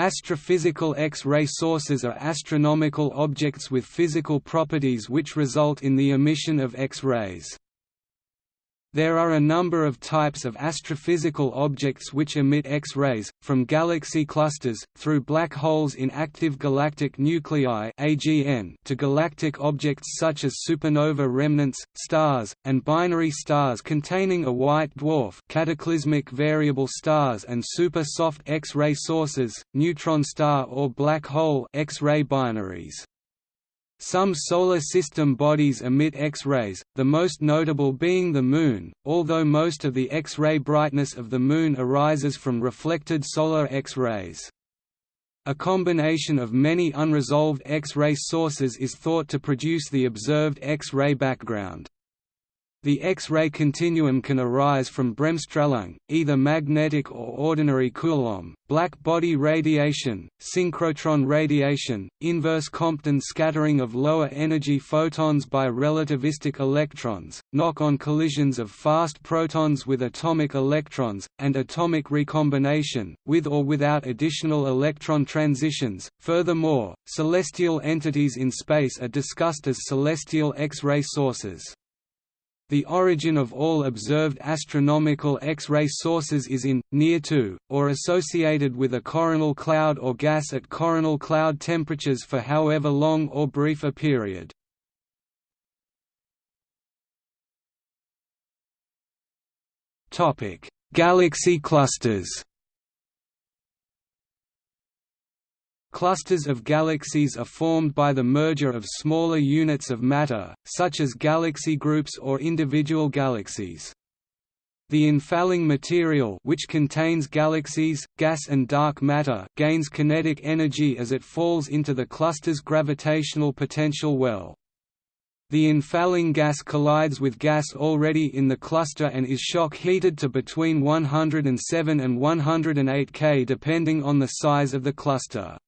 Astrophysical X-ray sources are astronomical objects with physical properties which result in the emission of X-rays. There are a number of types of astrophysical objects which emit X-rays, from galaxy clusters, through black holes in active galactic nuclei to galactic objects such as supernova remnants, stars, and binary stars containing a white dwarf cataclysmic variable stars and super-soft X-ray sources, neutron star or black hole X-ray binaries. Some solar system bodies emit X-rays, the most notable being the Moon, although most of the X-ray brightness of the Moon arises from reflected solar X-rays. A combination of many unresolved X-ray sources is thought to produce the observed X-ray background. The X-ray continuum can arise from bremsstrahlung, either magnetic or ordinary Coulomb, black body radiation, synchrotron radiation, inverse Compton scattering of lower energy photons by relativistic electrons, knock-on collisions of fast protons with atomic electrons, and atomic recombination, with or without additional electron transitions. Furthermore, celestial entities in space are discussed as celestial X-ray sources. The origin of all observed astronomical X-ray sources is in, near to, or associated with a coronal cloud or gas at coronal cloud temperatures for however long or brief a period. Galaxy clusters Clusters of galaxies are formed by the merger of smaller units of matter, such as galaxy groups or individual galaxies. The infalling material which contains galaxies, gas and dark matter gains kinetic energy as it falls into the cluster's gravitational potential well. The infalling gas collides with gas already in the cluster and is shock heated to between 107 and 108 K depending on the size of the cluster.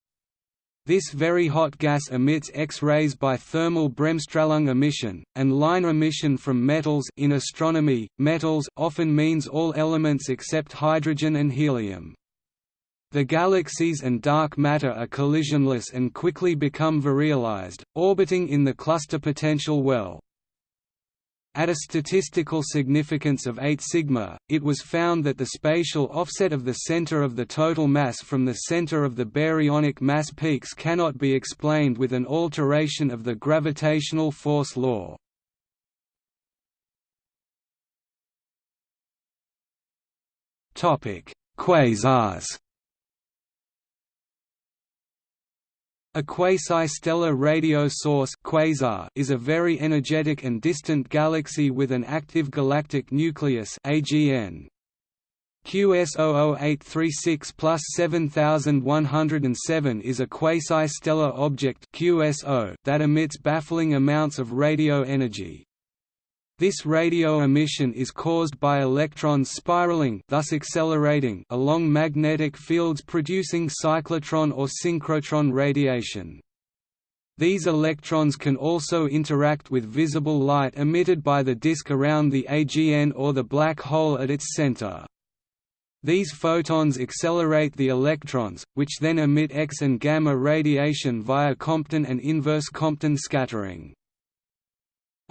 This very hot gas emits X-rays by thermal Bremsstrahlung emission, and line emission from metals in astronomy, metals often means all elements except hydrogen and helium. The galaxies and dark matter are collisionless and quickly become virialized, orbiting in the cluster potential well. At a statistical significance of 8 sigma, it was found that the spatial offset of the center of the total mass from the center of the baryonic mass peaks cannot be explained with an alteration of the gravitational force law. Quasars A quasi-stellar radio source quasar is a very energetic and distant galaxy with an active galactic nucleus AGN. QS00836 plus 7107 is a quasi-stellar object QSO that emits baffling amounts of radio energy. This radio emission is caused by electrons spiraling thus accelerating along magnetic fields producing cyclotron or synchrotron radiation. These electrons can also interact with visible light emitted by the disk around the AGN or the black hole at its center. These photons accelerate the electrons, which then emit X and gamma radiation via Compton and inverse Compton scattering.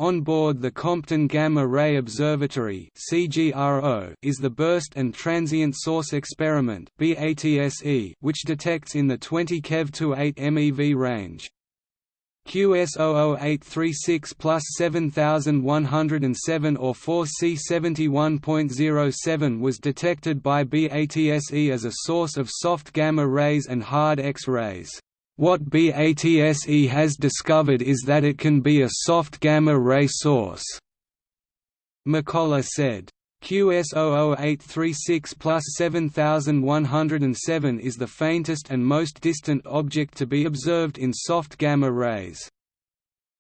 On board the Compton Gamma Ray Observatory is the Burst and Transient Source Experiment which detects in the 20 keV to 8 MeV range. QS00836 plus 7107 or 4C71.07 was detected by BATSE as a source of soft gamma rays and hard X-rays. What BATSE has discovered is that it can be a soft gamma-ray source. McCullough said. QS00836 plus 7107 is the faintest and most distant object to be observed in soft gamma rays.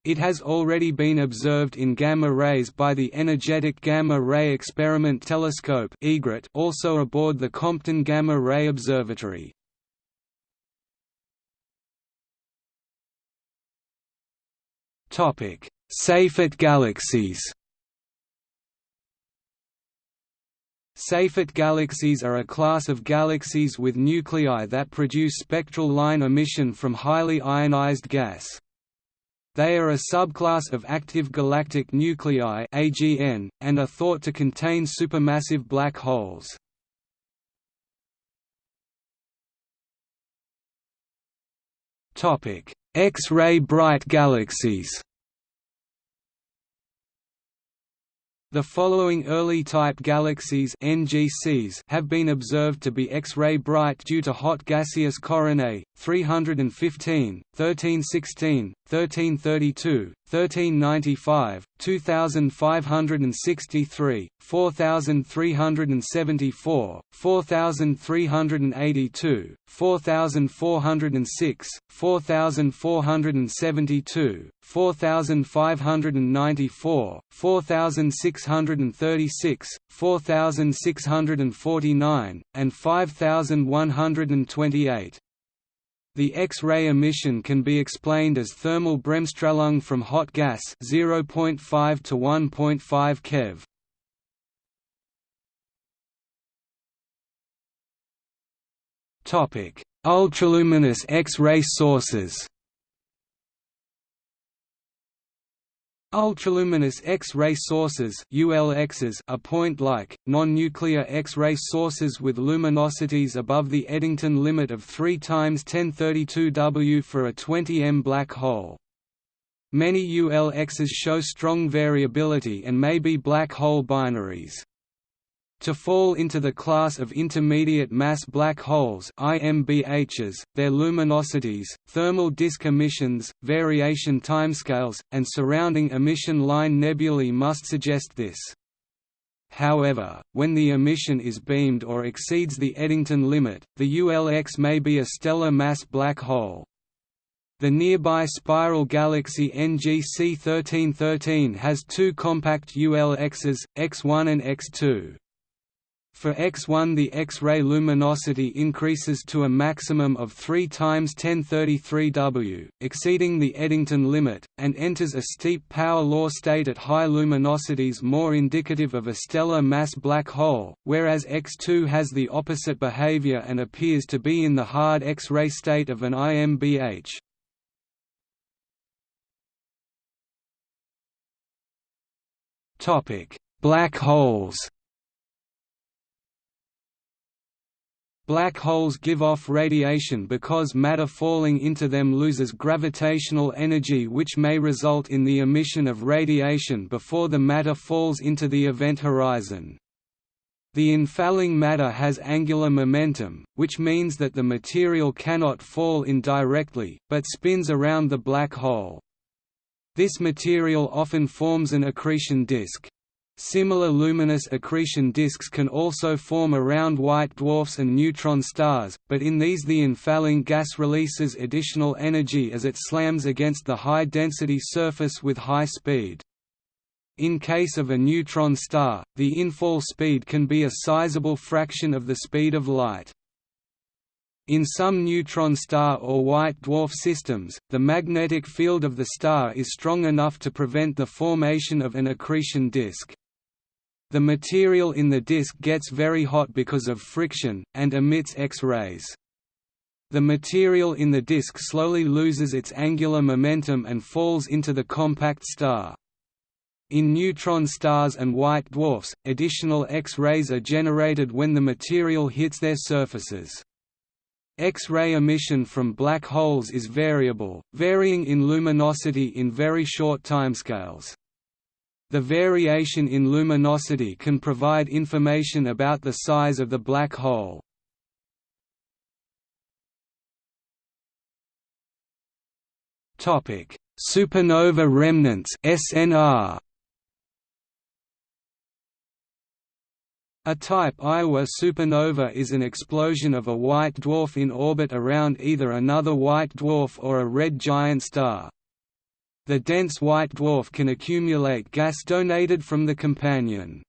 It has already been observed in gamma rays by the Energetic Gamma Ray Experiment Telescope also aboard the Compton Gamma Ray Observatory. Topic: Seyfert galaxies. Seyfert galaxies are a class of galaxies with nuclei that produce spectral line emission from highly ionized gas. They are a subclass of active galactic nuclei AGN, and are thought to contain supermassive black holes. X-ray bright galaxies The following early type galaxies NGCs have been observed to be X-ray bright due to hot gaseous coronae: 315, 1316, 1332, 1395, 2563, 4374, 4382, 4406, 4472, 4594, 4636, 4649, and 5128. The X-ray emission can be explained as thermal Bremsstrahlung from hot gas 0.5 to 1.5 keV. Topic: Ultraluminous X-ray sources. Ultraluminous X-ray sources ULXs are point-like, non-nuclear X-ray sources with luminosities above the Eddington limit of 3 times 1032 W for a 20 m black hole. Many ULXs show strong variability and may be black hole binaries. To fall into the class of intermediate mass black holes IMBHs, their luminosities, thermal disk emissions, variation timescales, and surrounding emission line nebulae must suggest this. However, when the emission is beamed or exceeds the Eddington limit, the ULX may be a stellar mass black hole. The nearby spiral galaxy NGC 1313 has two compact ULXs, X1 and X2. For X1 the X-ray luminosity increases to a maximum of 3 times 1033 W, exceeding the Eddington limit, and enters a steep power law state at high luminosities more indicative of a stellar mass black hole, whereas X2 has the opposite behavior and appears to be in the hard X-ray state of an IMBH. Black holes Black holes give off radiation because matter falling into them loses gravitational energy which may result in the emission of radiation before the matter falls into the event horizon. The infalling matter has angular momentum, which means that the material cannot fall in directly, but spins around the black hole. This material often forms an accretion disk. Similar luminous accretion disks can also form around white dwarfs and neutron stars, but in these the infalling gas releases additional energy as it slams against the high-density surface with high speed. In case of a neutron star, the infall speed can be a sizable fraction of the speed of light. In some neutron star or white dwarf systems, the magnetic field of the star is strong enough to prevent the formation of an accretion disk. The material in the disk gets very hot because of friction, and emits X-rays. The material in the disk slowly loses its angular momentum and falls into the compact star. In neutron stars and white dwarfs, additional X-rays are generated when the material hits their surfaces. X-ray emission from black holes is variable, varying in luminosity in very short timescales. The variation in luminosity can provide information about the size of the black hole. Topic: Supernova remnants (SNR). A type Ia supernova is an explosion of a white dwarf in orbit around either another white dwarf or a red giant star. The dense white dwarf can accumulate gas donated from the companion.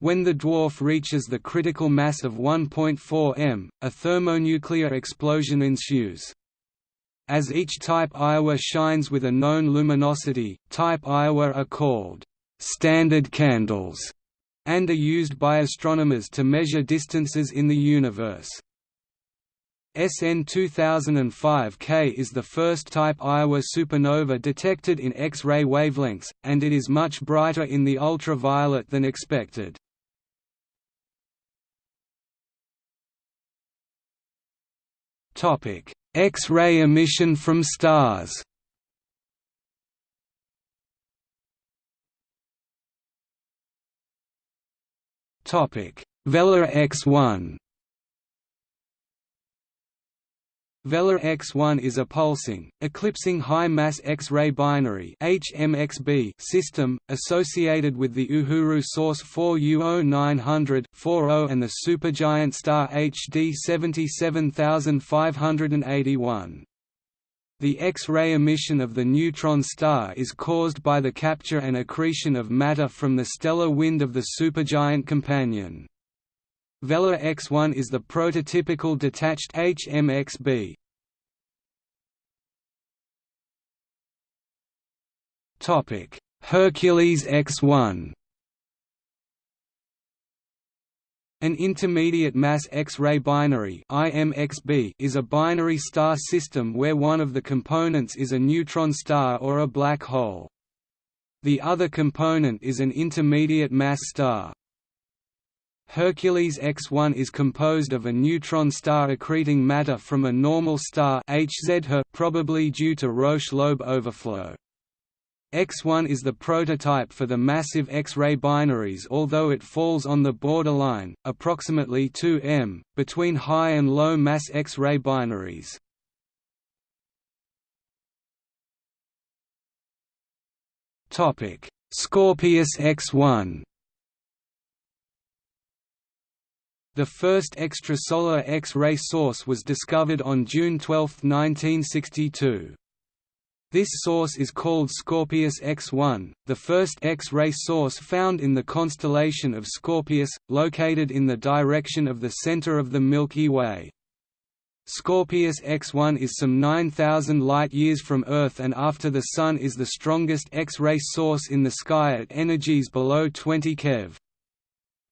When the dwarf reaches the critical mass of 1.4 m, a thermonuclear explosion ensues. As each type Ia shines with a known luminosity, type Ia are called standard candles and are used by astronomers to measure distances in the universe. SN 2005K is the first type Ia supernova detected in X-ray wavelengths, and it is much brighter in the ultraviolet than expected. X-ray emission from stars Vela X1 Vela X1 is a pulsing, eclipsing high-mass X-ray binary HMXB system, associated with the Uhuru source 4U0900 40 and the supergiant star HD 77581. The X-ray emission of the neutron star is caused by the capture and accretion of matter from the stellar wind of the supergiant companion. Vela X1 is the prototypical detached HMXB. Topic: Hercules X1. An intermediate mass X-ray binary (IMXB) is a binary star system where one of the components is a neutron star or a black hole. The other component is an intermediate mass star. Hercules X1 is composed of a neutron star accreting matter from a normal star HZ probably due to Roche lobe overflow. X1 is the prototype for the massive X-ray binaries although it falls on the borderline, approximately 2 m, between high and low mass X-ray binaries. Scorpius X1 The first extrasolar X-ray source was discovered on June 12, 1962. This source is called Scorpius X1, the first X-ray source found in the constellation of Scorpius, located in the direction of the center of the Milky Way. Scorpius X1 is some 9,000 light-years from Earth and after the Sun is the strongest X-ray source in the sky at energies below 20 keV.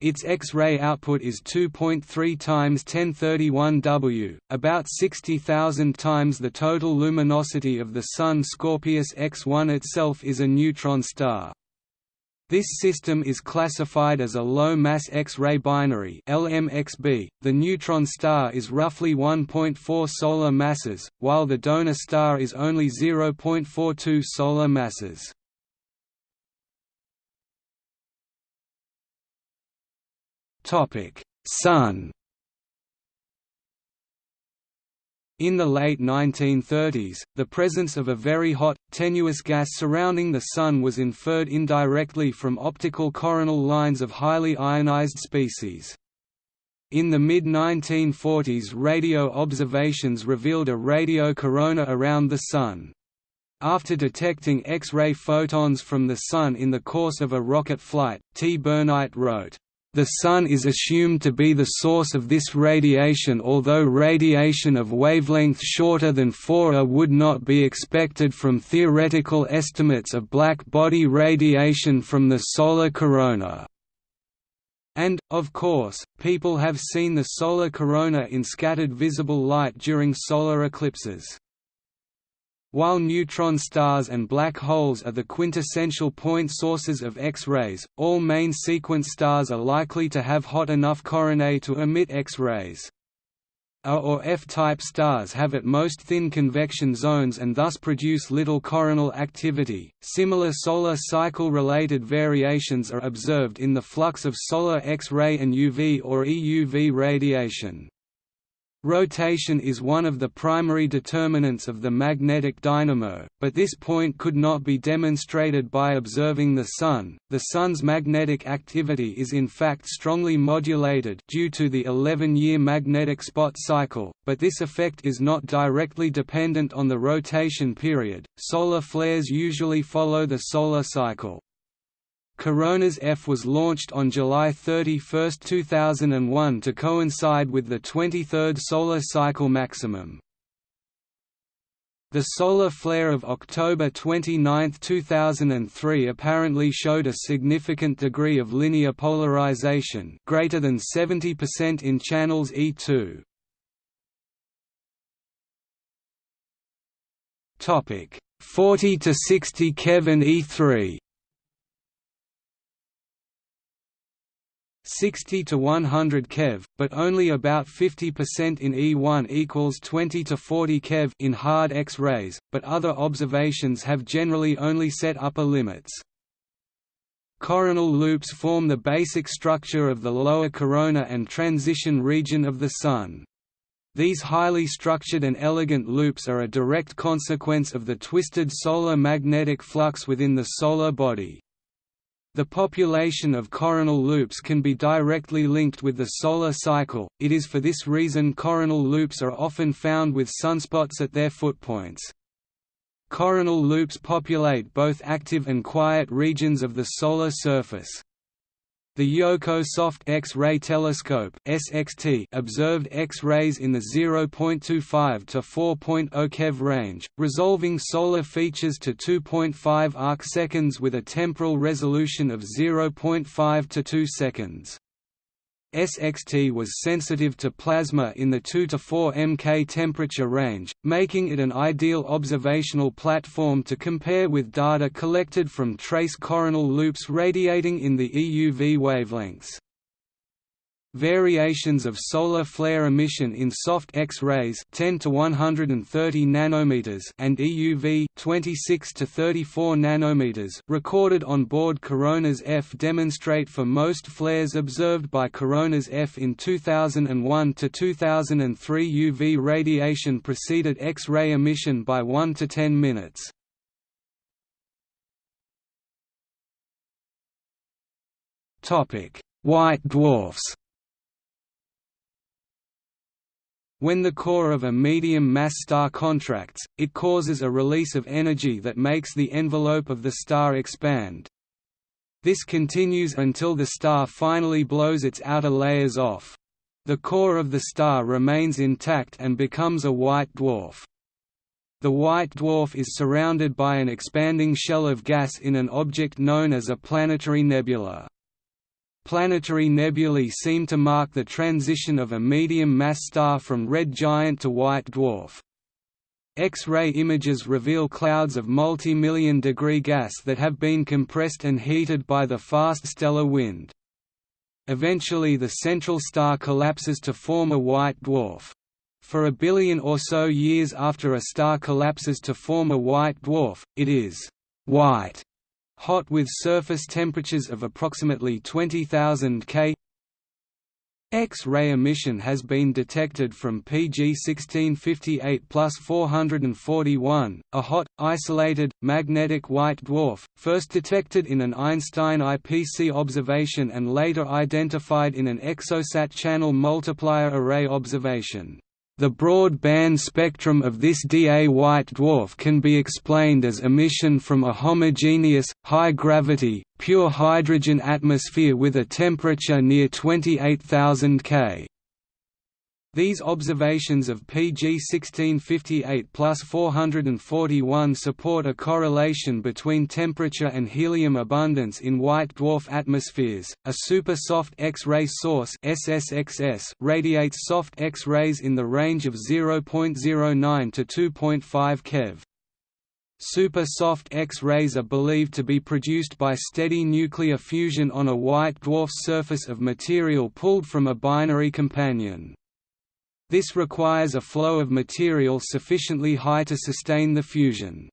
Its X-ray output is 2.3 times 1031 W, about 60,000 times the total luminosity of the Sun. Scorpius X1 itself is a neutron star. This system is classified as a low-mass X-ray binary LMXB. .The neutron star is roughly 1.4 solar masses, while the donor star is only 0.42 solar masses. Topic: Sun. In the late 1930s, the presence of a very hot, tenuous gas surrounding the Sun was inferred indirectly from optical coronal lines of highly ionized species. In the mid-1940s radio observations revealed a radio corona around the Sun. After detecting X-ray photons from the Sun in the course of a rocket flight, T. Burnight wrote, the Sun is assumed to be the source of this radiation although radiation of wavelength shorter than 4A would not be expected from theoretical estimates of black body radiation from the solar corona. And, of course, people have seen the solar corona in scattered visible light during solar eclipses. While neutron stars and black holes are the quintessential point sources of X-rays, all main sequence stars are likely to have hot enough coronae to emit X-rays. A or F-type stars have at most thin convection zones and thus produce little coronal activity. Similar solar cycle-related variations are observed in the flux of solar X-ray and UV or EUV radiation. Rotation is one of the primary determinants of the magnetic dynamo, but this point could not be demonstrated by observing the Sun. The Sun's magnetic activity is in fact strongly modulated due to the 11-year magnetic spot cycle, but this effect is not directly dependent on the rotation period. Solar flares usually follow the solar cycle. Coronas F was launched on July 31, 2001 to coincide with the 23rd solar cycle maximum. The solar flare of October 29, 2003 apparently showed a significant degree of linear polarization greater than 70% in channels E2. Topic 40 to 60 keV E3 60 to 100 keV, but only about 50% in E1 equals 20 to 40 keV in hard X-rays, but other observations have generally only set upper limits. Coronal loops form the basic structure of the lower corona and transition region of the Sun. These highly structured and elegant loops are a direct consequence of the twisted solar magnetic flux within the solar body. The population of coronal loops can be directly linked with the solar cycle, it is for this reason coronal loops are often found with sunspots at their footpoints. Coronal loops populate both active and quiet regions of the solar surface. The Yohkoh Soft X-ray Telescope (SXT) observed X-rays in the 0.25 to 4.0 keV range, resolving solar features to 2.5 arcseconds with a temporal resolution of 0.5 to 2 seconds. SXT was sensitive to plasma in the 2 to 4 mK temperature range, making it an ideal observational platform to compare with data collected from trace coronal loops radiating in the EUV wavelengths. Variations of solar flare emission in soft X-rays 10 to 130 nanometers and EUV 26 to 34 nanometers recorded on board Coronas F demonstrate for most flares observed by Coronas F in 2001 to 2003 UV radiation preceded X-ray emission by 1 to 10 minutes. Topic: White dwarfs. When the core of a medium-mass star contracts, it causes a release of energy that makes the envelope of the star expand. This continues until the star finally blows its outer layers off. The core of the star remains intact and becomes a white dwarf. The white dwarf is surrounded by an expanding shell of gas in an object known as a planetary nebula. Planetary nebulae seem to mark the transition of a medium-mass star from red giant to white dwarf. X-ray images reveal clouds of multi-million degree gas that have been compressed and heated by the fast stellar wind. Eventually the central star collapses to form a white dwarf. For a billion or so years after a star collapses to form a white dwarf, it is white hot with surface temperatures of approximately 20,000 K. X-ray emission has been detected from PG 1658 plus 441, a hot, isolated, magnetic white dwarf, first detected in an Einstein IPC observation and later identified in an exosat channel multiplier array observation. The broad band spectrum of this Da white dwarf can be explained as emission from a homogeneous, high-gravity, pure hydrogen atmosphere with a temperature near 28,000 K. These observations of PG 1658 plus 441 support a correlation between temperature and helium abundance in white dwarf atmospheres. A super soft X-ray source (SSXS) radiates soft X-rays in the range of 0.09 to 2.5 keV. Super soft X-rays are believed to be produced by steady nuclear fusion on a white dwarf surface of material pulled from a binary companion. This requires a flow of material sufficiently high to sustain the fusion.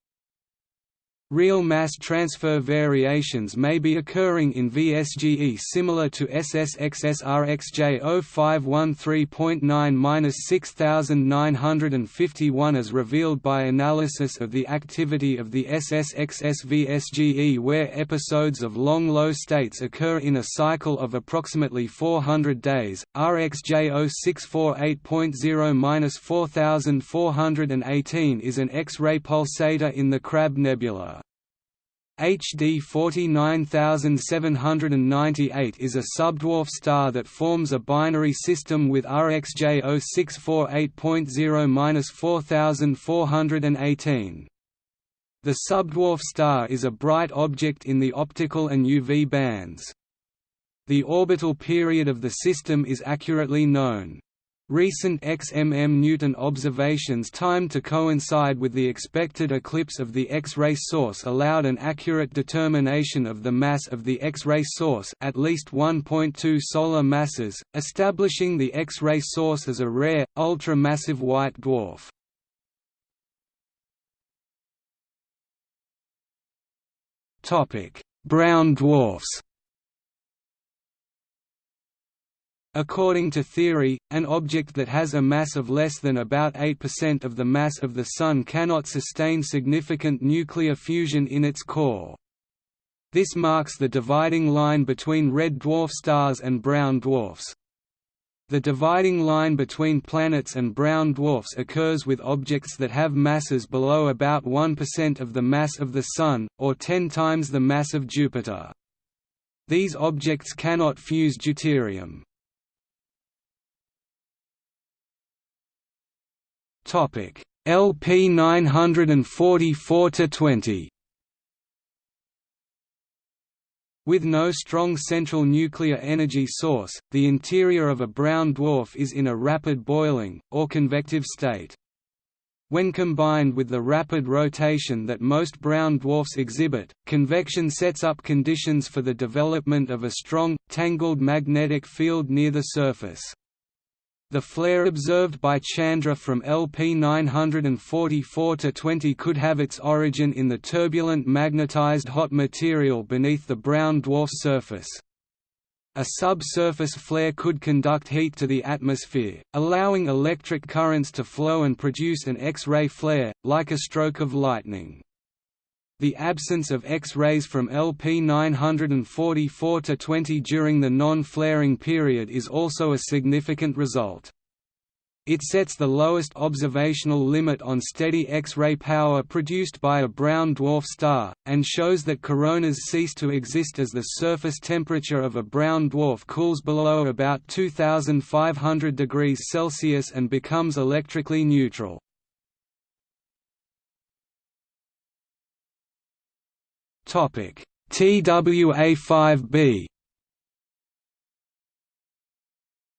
Real mass transfer variations may be occurring in VSGE similar to SSXS-RxJ051.9-6951 as revealed by analysis of the activity of the SSXS VSGE where episodes of long low states occur in a cycle of approximately 400 days. RxJ0648.0-4418 is an X-ray pulsator in the Crab Nebula. HD 49798 is a subdwarf star that forms a binary system with RxJ 0648.0-4418. The subdwarf star is a bright object in the optical and UV bands. The orbital period of the system is accurately known. Recent XMM Newton observations timed to coincide with the expected eclipse of the X-ray source allowed an accurate determination of the mass of the X-ray source at least 1.2 solar masses, establishing the X-ray source as a rare, ultra-massive white dwarf. Brown dwarfs According to theory, an object that has a mass of less than about 8% of the mass of the Sun cannot sustain significant nuclear fusion in its core. This marks the dividing line between red dwarf stars and brown dwarfs. The dividing line between planets and brown dwarfs occurs with objects that have masses below about 1% of the mass of the Sun, or 10 times the mass of Jupiter. These objects cannot fuse deuterium. Topic LP 944 to 20. With no strong central nuclear energy source, the interior of a brown dwarf is in a rapid boiling, or convective state. When combined with the rapid rotation that most brown dwarfs exhibit, convection sets up conditions for the development of a strong, tangled magnetic field near the surface. The flare observed by Chandra from LP 944 to 20 could have its origin in the turbulent magnetized hot material beneath the brown dwarf surface. A subsurface flare could conduct heat to the atmosphere, allowing electric currents to flow and produce an X-ray flare, like a stroke of lightning. The absence of X-rays from LP 944 to 20 during the non-flaring period is also a significant result. It sets the lowest observational limit on steady X-ray power produced by a brown dwarf star, and shows that coronas cease to exist as the surface temperature of a brown dwarf cools below about 2500 degrees Celsius and becomes electrically neutral. TWA5b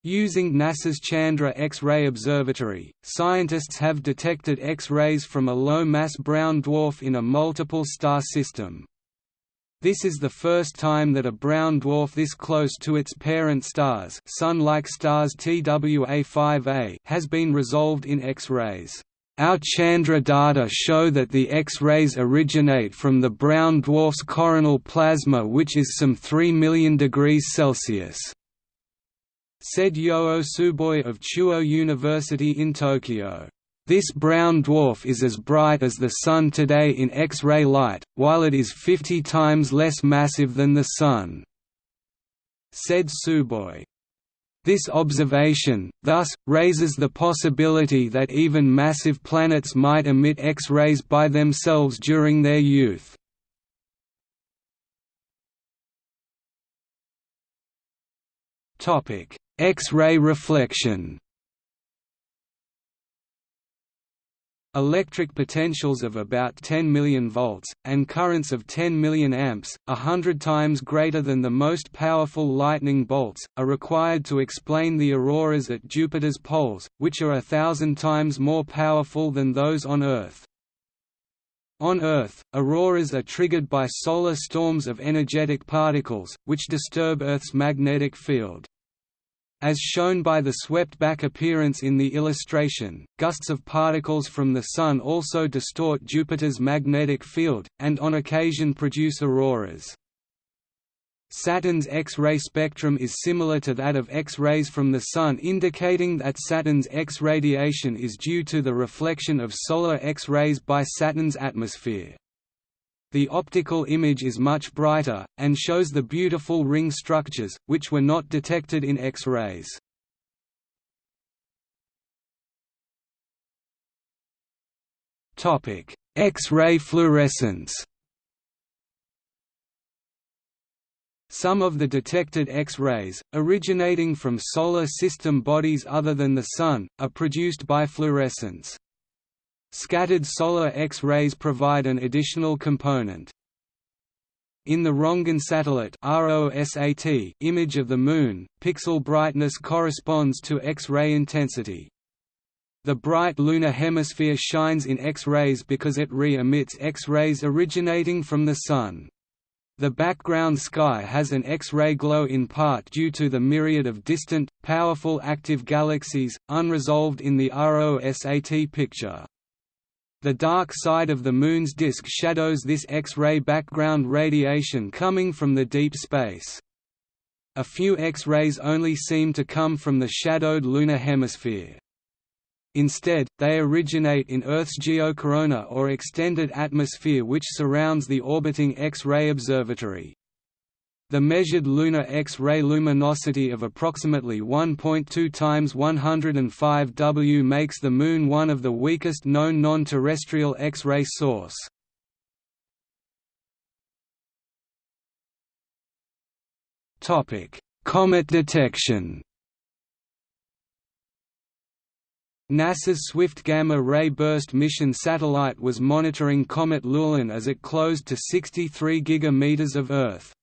Using NASA's Chandra X-ray Observatory, scientists have detected X-rays from a low-mass brown dwarf in a multiple star system. This is the first time that a brown dwarf this close to its parent stars, Sun-like stars TWA5a, has been resolved in X-rays. Our Chandra data show that the X-rays originate from the brown dwarf's coronal plasma which is some 3 million degrees Celsius said Yoo Tsuboi of Chuo University in Tokyo. This brown dwarf is as bright as the Sun today in X-ray light, while it is 50 times less massive than the Sun," said Tsuboi. This observation, thus, raises the possibility that even massive planets might emit X-rays by themselves during their youth. X-ray reflection electric potentials of about 10 million volts, and currents of 10 million amps, a hundred times greater than the most powerful lightning bolts, are required to explain the auroras at Jupiter's poles, which are a thousand times more powerful than those on Earth. On Earth, auroras are triggered by solar storms of energetic particles, which disturb Earth's magnetic field. As shown by the swept-back appearance in the illustration, gusts of particles from the Sun also distort Jupiter's magnetic field, and on occasion produce auroras. Saturn's X-ray spectrum is similar to that of X-rays from the Sun indicating that Saturn's X radiation is due to the reflection of solar X-rays by Saturn's atmosphere. The optical image is much brighter, and shows the beautiful ring structures, which were not detected in X-rays. X-ray fluorescence Some of the detected X-rays, originating from solar system bodies other than the Sun, are produced by fluorescence. Scattered solar X-rays provide an additional component. In the Röntgen satellite ROSAT image of the Moon, pixel brightness corresponds to X-ray intensity. The bright lunar hemisphere shines in X-rays because it re-emits X-rays originating from the Sun. The background sky has an X-ray glow in part due to the myriad of distant, powerful active galaxies, unresolved in the ROSAT picture. The dark side of the Moon's disk shadows this X-ray background radiation coming from the deep space. A few X-rays only seem to come from the shadowed lunar hemisphere. Instead, they originate in Earth's geocorona or extended atmosphere which surrounds the orbiting X-ray observatory. The measured lunar X-ray luminosity of approximately 1.2 times 105 W makes the Moon one of the weakest known non-terrestrial X-ray source. Comet detection NASA's Swift Gamma Ray Burst mission satellite was monitoring comet Lulin as it closed to 63 gigameters of Earth.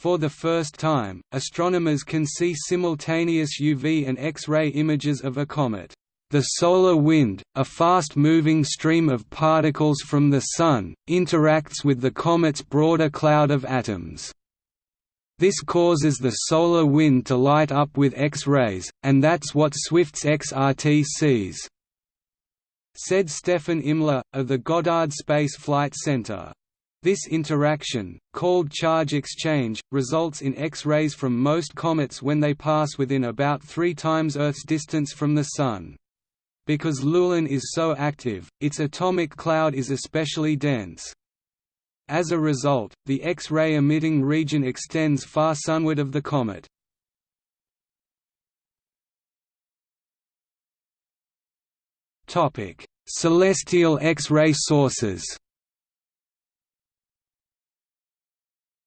For the first time, astronomers can see simultaneous UV and X-ray images of a comet. The solar wind, a fast-moving stream of particles from the Sun, interacts with the comet's broader cloud of atoms. This causes the solar wind to light up with X-rays, and that's what Swift's XRT sees," said Stefan Immler, of the Goddard Space Flight Center. This interaction, called charge exchange, results in X-rays from most comets when they pass within about three times Earth's distance from the Sun. Because Lulin is so active, its atomic cloud is especially dense. As a result, the X-ray emitting region extends far sunward of the comet. Celestial X-ray sources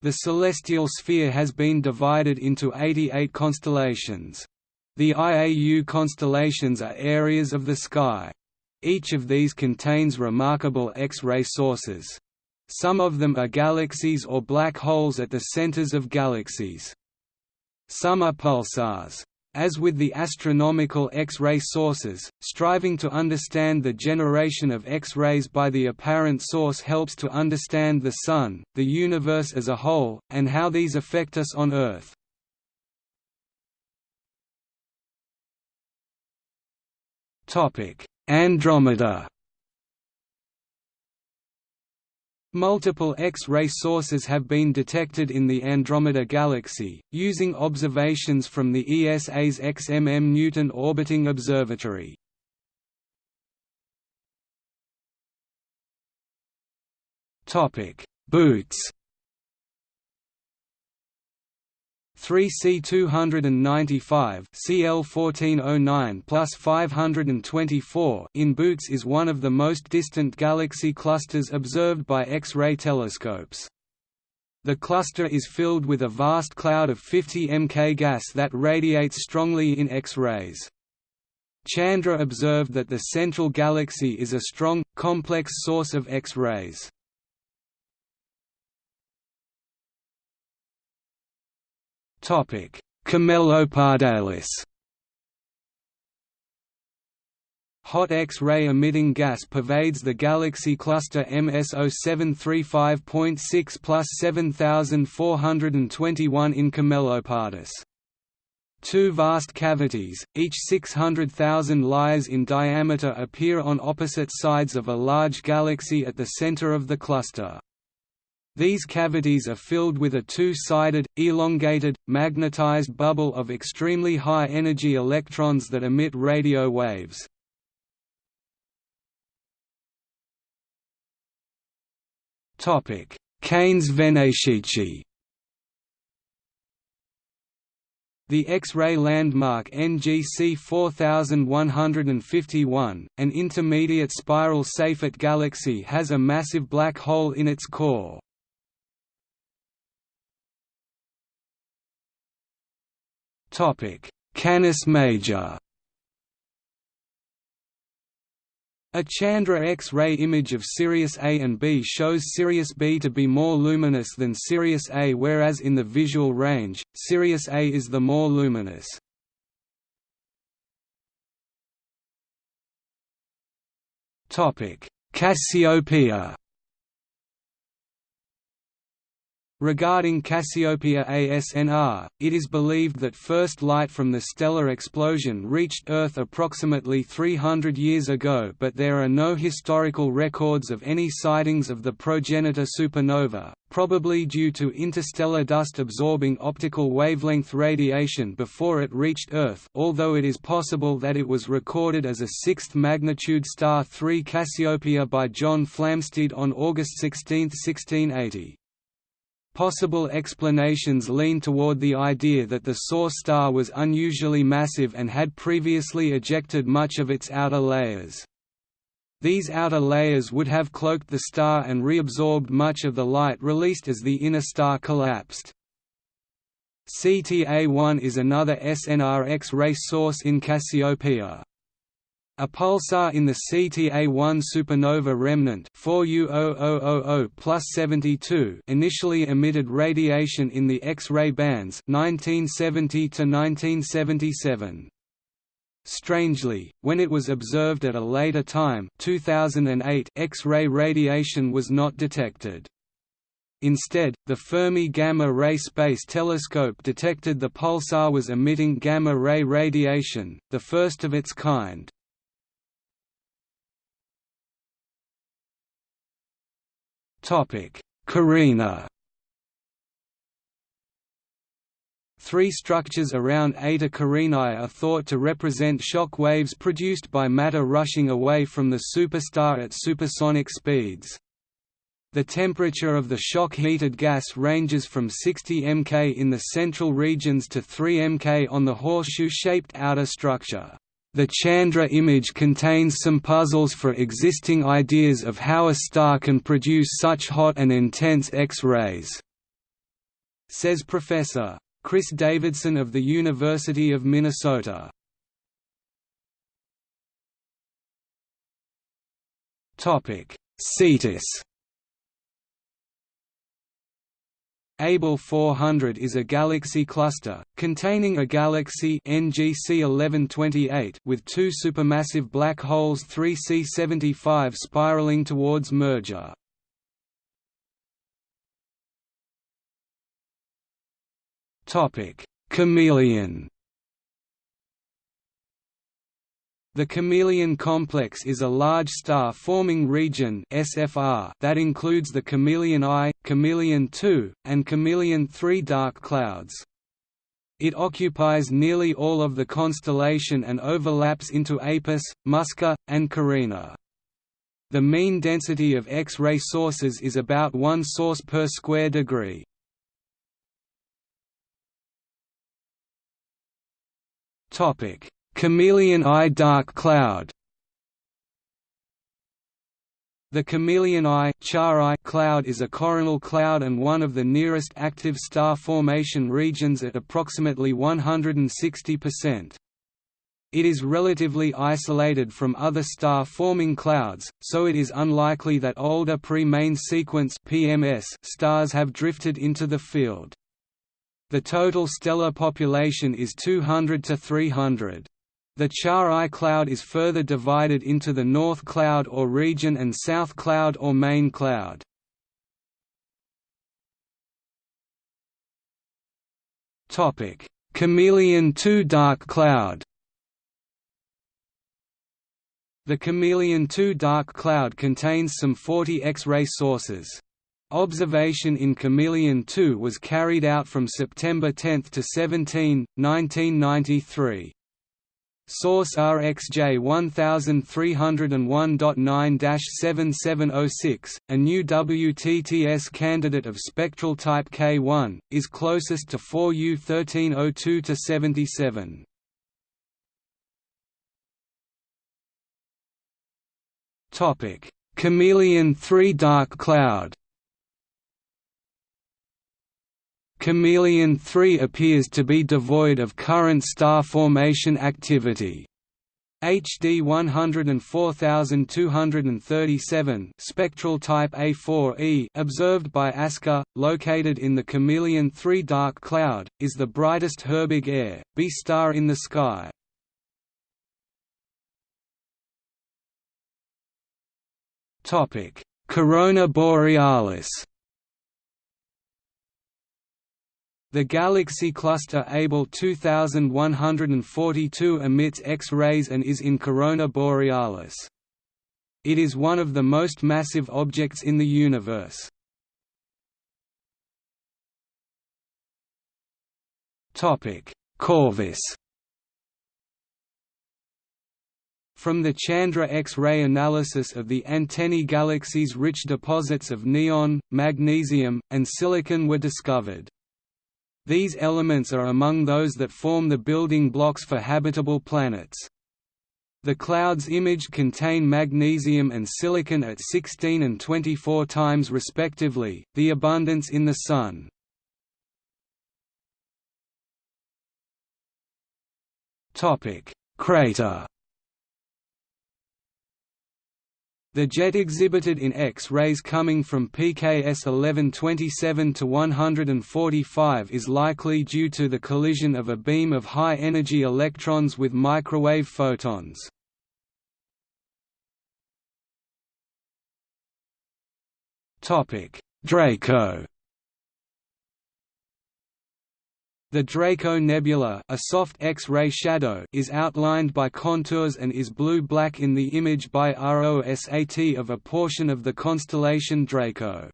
The celestial sphere has been divided into 88 constellations. The IAU constellations are areas of the sky. Each of these contains remarkable X-ray sources. Some of them are galaxies or black holes at the centers of galaxies. Some are pulsars. As with the astronomical X-ray sources, striving to understand the generation of X-rays by the apparent source helps to understand the Sun, the universe as a whole, and how these affect us on Earth. Andromeda Multiple X-ray sources have been detected in the Andromeda Galaxy, using observations from the ESA's XMM Newton Orbiting Observatory. Bootes 3C295 CL1409 plus 524 in Boots is one of the most distant galaxy clusters observed by X-ray telescopes. The cluster is filled with a vast cloud of 50 Mk gas that radiates strongly in X-rays. Chandra observed that the central galaxy is a strong, complex source of X-rays. Topic: Camelopardalis. Hot X-ray emitting gas pervades the galaxy cluster MS 0735.6 plus 7421 in Camelopardus. Two vast cavities, each 600,000 lias in diameter appear on opposite sides of a large galaxy at the center of the cluster. These cavities are filled with a two-sided, elongated, magnetized bubble of extremely high-energy electrons that emit radio waves. Canes Venatici The X-ray landmark NGC 4151, an intermediate spiral Seyfert galaxy has a massive black hole in its core. Canis Major. A Chandra X-ray image of Sirius A and B shows Sirius B to be more luminous than Sirius A whereas in the visual range, Sirius A is the more luminous. Cassiopeia Regarding Cassiopeia ASNR, it is believed that first light from the stellar explosion reached Earth approximately 300 years ago but there are no historical records of any sightings of the progenitor supernova, probably due to interstellar dust absorbing optical wavelength radiation before it reached Earth although it is possible that it was recorded as a sixth magnitude star 3 Cassiopeia by John Flamsteed on August 16, 1680. Possible explanations lean toward the idea that the source star was unusually massive and had previously ejected much of its outer layers. These outer layers would have cloaked the star and reabsorbed much of the light released as the inner star collapsed. CTA-1 is another SNRX X-ray source in Cassiopeia. A pulsar in the CTA-1 supernova remnant 4U0000 initially emitted radiation in the X-ray bands 1970 to 1977. Strangely, when it was observed at a later time 2008, X-ray radiation was not detected. Instead, the Fermi Gamma Ray Space Telescope detected the pulsar was emitting gamma-ray radiation, the first of its kind. Topic: Carina. Three structures around Eta Carinae are thought to represent shock waves produced by matter rushing away from the superstar at supersonic speeds. The temperature of the shock-heated gas ranges from 60 mK in the central regions to 3 mK on the horseshoe-shaped outer structure. The Chandra image contains some puzzles for existing ideas of how a star can produce such hot and intense X-rays, says Professor. Kris Davidson of the University of Minnesota. Cetus Abell 400 is a galaxy cluster, containing a galaxy NGC 1128 with two supermassive black holes 3C75 spiraling towards merger. Chamaeleon The Chamaeleon complex is a large star-forming region (SFR) that includes the Chamaeleon I, Chamaeleon II, and Chamaeleon 3 dark clouds. It occupies nearly all of the constellation and overlaps into Apus, Musca, and Carina. The mean density of X-ray sources is about one source per square degree. Chamaeleon I dark cloud The Chamaeleon I cloud is a coronal cloud and one of the nearest active star formation regions at approximately 160%. It is relatively isolated from other star-forming clouds, so it is unlikely that older pre-main sequence PMS stars have drifted into the field. The total stellar population is 200 to 300. The Char-I cloud is further divided into the North cloud or region and South cloud or main cloud. Chamaeleon II dark cloud The Chamaeleon II dark cloud contains some 40 X-ray sources. Observation in Chamaeleon II was carried out from September 10 to 17, 1993. Source RxJ 1301.9-7706, a new WTTS candidate of spectral type K1, is closest to 4U 1302-77. Chamaeleon 3 dark cloud Chamaeleon 3 appears to be devoid of current star formation activity. HD 104237 spectral type A4e observed by ASCA, located in the Chamaeleon 3 dark cloud, is the brightest Herbig Ae, B star in the sky. Corona Borealis The galaxy cluster Abell 2142 emits X-rays and is in Corona Borealis. It is one of the most massive objects in the universe. Corvus From the Chandra X-ray analysis of the Antennae galaxy's rich deposits of neon, magnesium, and silicon were discovered. These elements are among those that form the building blocks for habitable planets. The clouds imaged contain magnesium and silicon at 16 and 24 times respectively, the abundance in the Sun. Crater The jet exhibited in X-rays coming from PKS 1127 to 145 is likely due to the collision of a beam of high-energy electrons with microwave photons. Draco The Draco Nebula a soft X-ray shadow is outlined by contours and is blue-black in the image by ROSAT of a portion of the constellation Draco.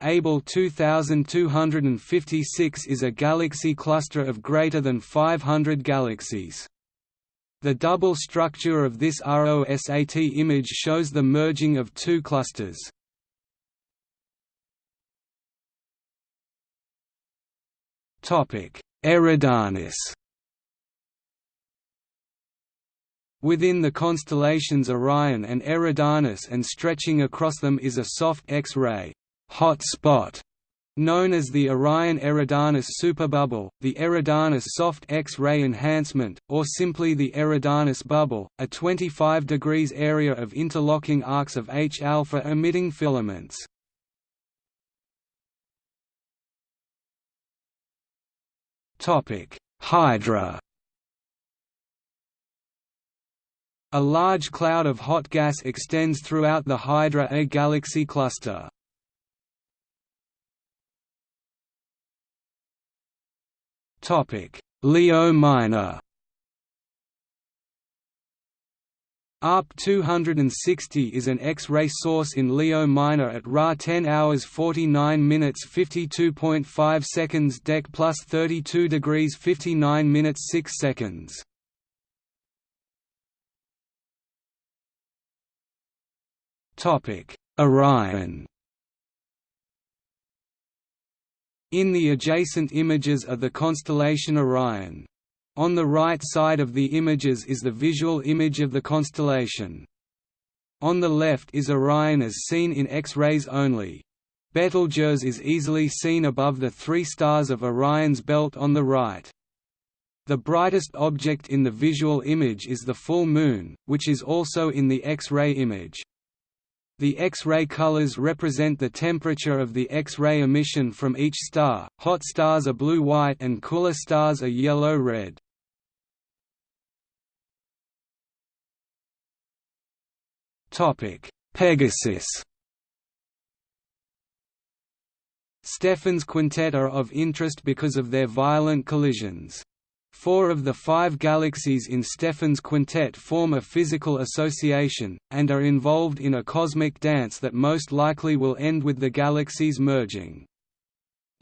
Abell 2256 is a galaxy cluster of greater than 500 galaxies. The double structure of this ROSAT image shows the merging of two clusters. Eridanus Within the constellations Orion and Eridanus and stretching across them is a soft X-ray hot spot known as the Orion-Eridanus superbubble, the Eridanus soft X-ray enhancement, or simply the Eridanus bubble, a 25 degrees area of interlocking arcs of H-alpha emitting filaments. Hydra A large cloud of hot gas extends throughout the Hydra A galaxy cluster. Topic: Leo Minor ARP 260 is an X-ray source in Leo Minor at Ra 10 hours 49 minutes 52.5 seconds Dec plus 32 degrees 59 minutes 6 seconds. Orion. In the adjacent images are the constellation Orion. On the right side of the images is the visual image of the constellation. On the left is Orion as seen in X-rays only. Betelgeuse is easily seen above the three stars of Orion's belt on the right. The brightest object in the visual image is the full moon, which is also in the X-ray image. The X-ray colors represent the temperature of the X-ray emission from each star, hot stars are blue-white and cooler stars are yellow-red. Pegasus Stephan's quintet are of interest because of their violent collisions. Four of the five galaxies in Stephan's quintet form a physical association, and are involved in a cosmic dance that most likely will end with the galaxies merging.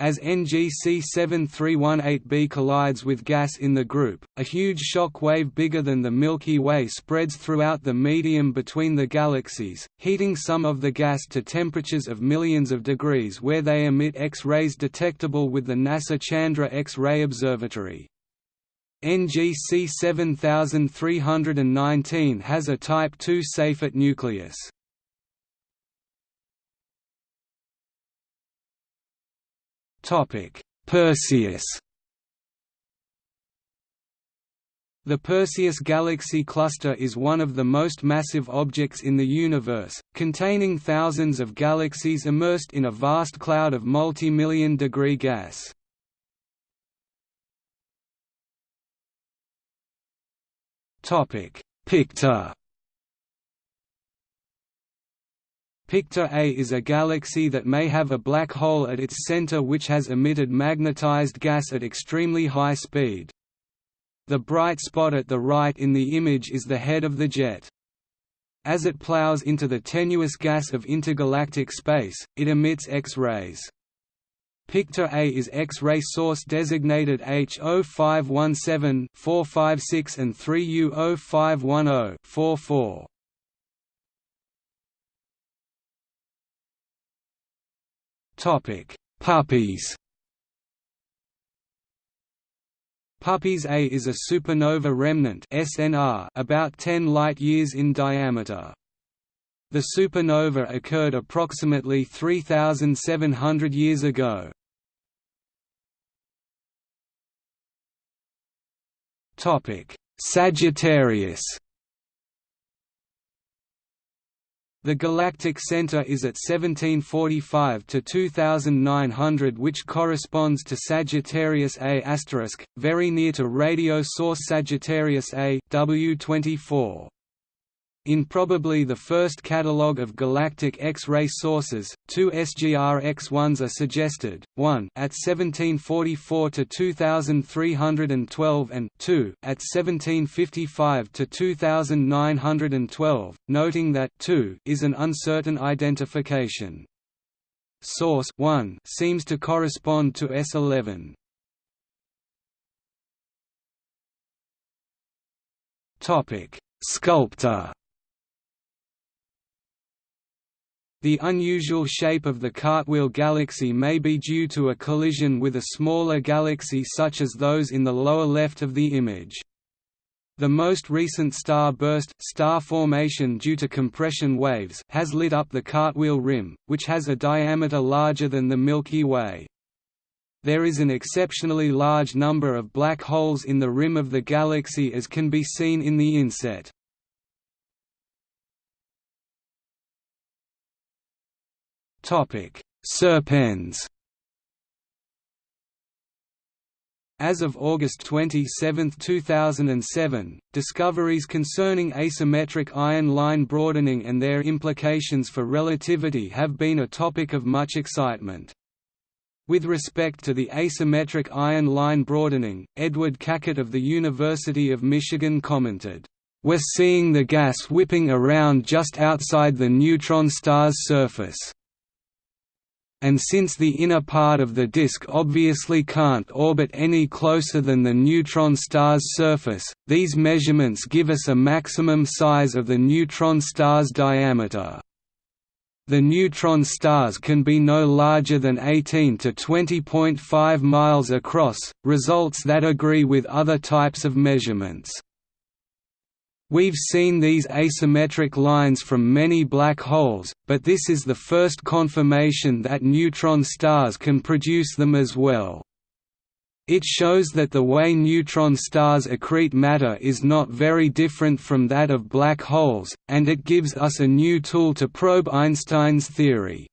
As NGC 7318b collides with gas in the group, a huge shock wave bigger than the Milky Way spreads throughout the medium between the galaxies, heating some of the gas to temperatures of millions of degrees where they emit X-rays detectable with the NASA Chandra X-ray Observatory. NGC 7319 has a Type II Seyfert nucleus. Perseus The Perseus Galaxy Cluster is one of the most massive objects in the universe, containing thousands of galaxies immersed in a vast cloud of multi-million degree gas. Pictor Pictor A is a galaxy that may have a black hole at its center which has emitted magnetized gas at extremely high speed. The bright spot at the right in the image is the head of the jet. As it plows into the tenuous gas of intergalactic space, it emits X-rays. Pictor A is X-ray source designated H0517-456 and 3U0510-44. Topic: Puppies. Puppis A is a supernova remnant SNR about 10 light-years in diameter. The supernova occurred approximately 3,700 years ago. Topic: Sagittarius The galactic center is at 1745 to 2900 which corresponds to Sagittarius A*, very near to radio source Sagittarius A W24. In probably the first catalogue of galactic X-ray sources, two SGR X1s are suggested, one at 1744 to 2312 and two at 1755 to 2912, noting that 2 is an uncertain identification. Source 1 seems to correspond to S11. Topic: Sculptor The unusual shape of the Cartwheel galaxy may be due to a collision with a smaller galaxy such as those in the lower left of the image. The most recent star burst star formation due to compression waves has lit up the Cartwheel rim, which has a diameter larger than the Milky Way. There is an exceptionally large number of black holes in the rim of the galaxy as can be seen in the inset. Serpens As of August 27, 2007, discoveries concerning asymmetric iron line broadening and their implications for relativity have been a topic of much excitement. With respect to the asymmetric iron line broadening, Edward Cackett of the University of Michigan commented, "...we're seeing the gas whipping around just outside the neutron star's surface." And since the inner part of the disk obviously can't orbit any closer than the neutron star's surface, these measurements give us a maximum size of the neutron star's diameter. The neutron stars can be no larger than 18 to 20.5 miles across, results that agree with other types of measurements. We've seen these asymmetric lines from many black holes, but this is the first confirmation that neutron stars can produce them as well. It shows that the way neutron stars accrete matter is not very different from that of black holes, and it gives us a new tool to probe Einstein's theory.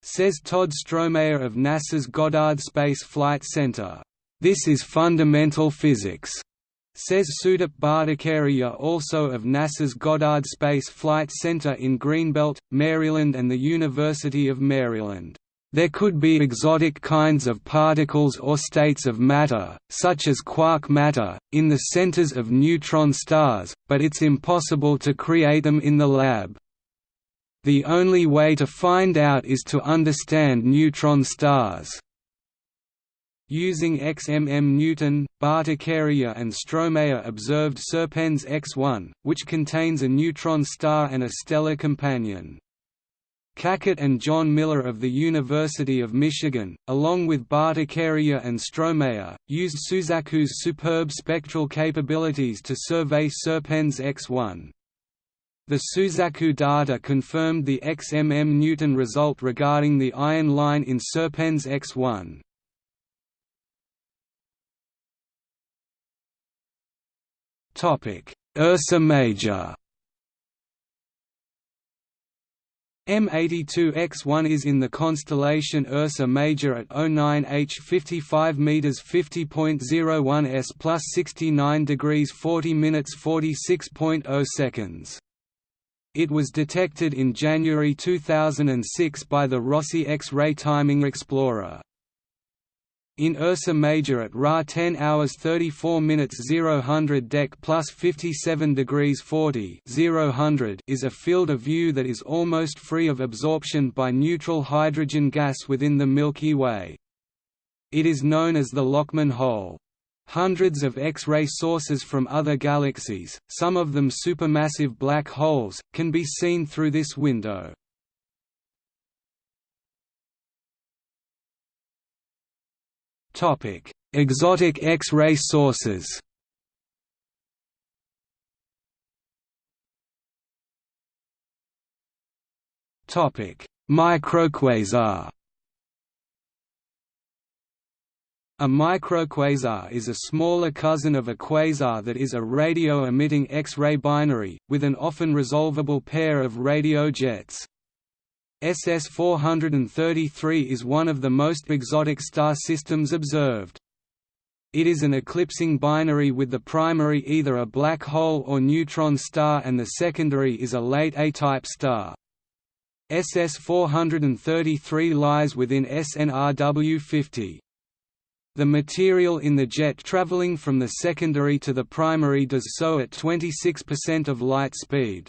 Says Todd Strohmayer of NASA's Goddard Space Flight Center. This is fundamental physics. Says Sudip Bhattacharyya also of NASA's Goddard Space Flight Center in Greenbelt, Maryland and the University of Maryland. There could be exotic kinds of particles or states of matter, such as quark matter, in the centers of neutron stars, but it's impossible to create them in the lab. The only way to find out is to understand neutron stars. Using XMM Newton, Bhattacharyya and Strohmayer observed Serpens X1, which contains a neutron star and a stellar companion. Cackett and Jon Miller of the University of Michigan, along with Bhattacharyya and Strohmayer, used Suzaku's superb spectral capabilities to survey Serpens X1. The Suzaku data confirmed the XMM Newton result regarding the iron line in Serpens X1. Ursa Major. M82X1 is in the constellation Ursa Major at 09H 55 m 50.01 s plus 69 degrees 40 minutes 46.0 seconds. It was detected in January 2006 by the Rossi X-ray Timing Explorer. In Ursa Major at Ra 10 hours 34 minutes 0 Dec plus 57 degrees 40 0 is a field of view that is almost free of absorption by neutral hydrogen gas within the Milky Way. It is known as the Lockman hole. Hundreds of X-ray sources from other galaxies, some of them supermassive black holes, can be seen through this window. Exotic X-ray sources. Topic: Microquasar. A microquasar is a smaller cousin of a quasar that is a radio-emitting X-ray binary, with an often resolvable pair of radio jets. SS-433 is one of the most exotic star systems observed. It is an eclipsing binary with the primary either a black hole or neutron star and the secondary is a late A-type star. SS-433 lies within SNRW 50. The material in the jet traveling from the secondary to the primary does so at 26% of light speed.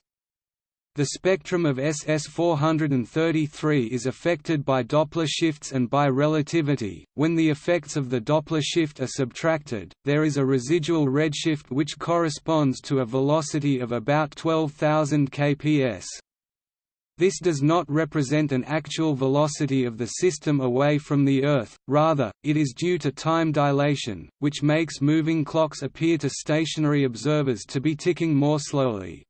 The spectrum of SS433 is affected by Doppler shifts and by relativity. When the effects of the Doppler shift are subtracted, there is a residual redshift which corresponds to a velocity of about 12,000 kps. This does not represent an actual velocity of the system away from the Earth, rather, it is due to time dilation, which makes moving clocks appear to stationary observers to be ticking more slowly.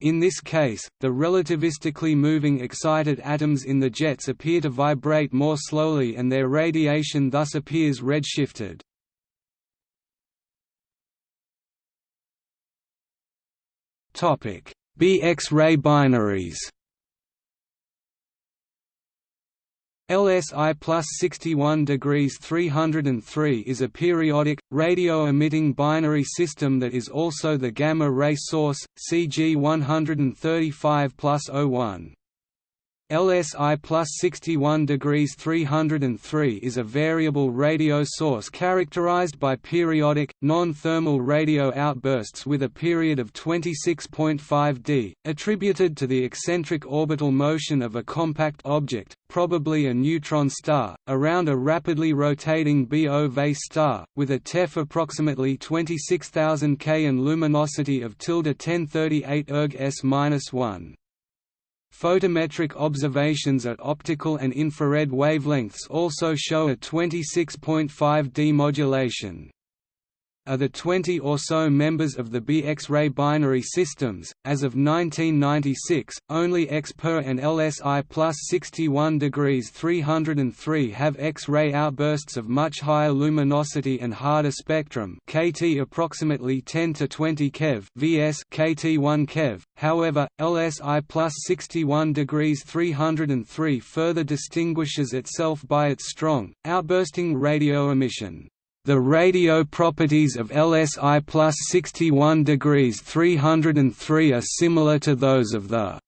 In this case, the relativistically moving excited atoms in the jets appear to vibrate more slowly and their radiation thus appears redshifted. B X-ray binaries LSI plus 61 degrees 303 is a periodic, radio-emitting binary system that is also the gamma-ray source, CG 135 plus 01. LSI plus 61 degrees 303 is a variable radio source characterized by periodic, non-thermal radio outbursts with a period of 26.5 d, attributed to the eccentric orbital motion of a compact object, probably a neutron star, around a rapidly rotating BO star, with a TEF approximately 26,000 K and luminosity of tilde 1038 erg s-1. Photometric observations at optical and infrared wavelengths also show a 26.5 d modulation are the 20 or so members of the B X-ray binary systems. As of 1996, only X-per and LSI plus 61 degrees 303 have X-ray outbursts of much higher luminosity and harder spectrum, KT approximately 10 to 20 keV, VS KT 1 keV. However, LSI plus 61 degrees 303 further distinguishes itself by its strong, outbursting radio emission. The radio properties of LSI plus 61 degrees 303 are similar to those of the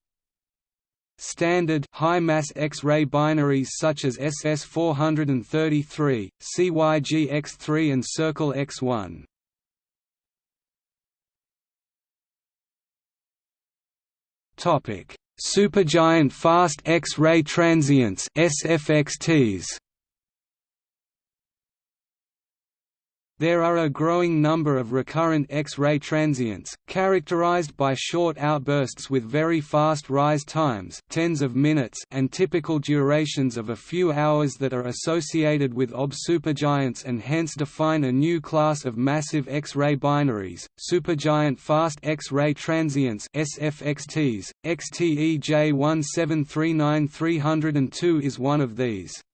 standard high-mass X-ray binaries such as SS433, CYG-X3 and Circle X1. Supergiant fast X-ray transients SFXTs There are a growing number of recurrent X-ray transients, characterized by short outbursts with very fast rise times tens of minutes and typical durations of a few hours that are associated with OB supergiants and hence define a new class of massive X-ray binaries, supergiant fast X-ray transients SFXTs. XTE J1739302 is one of these.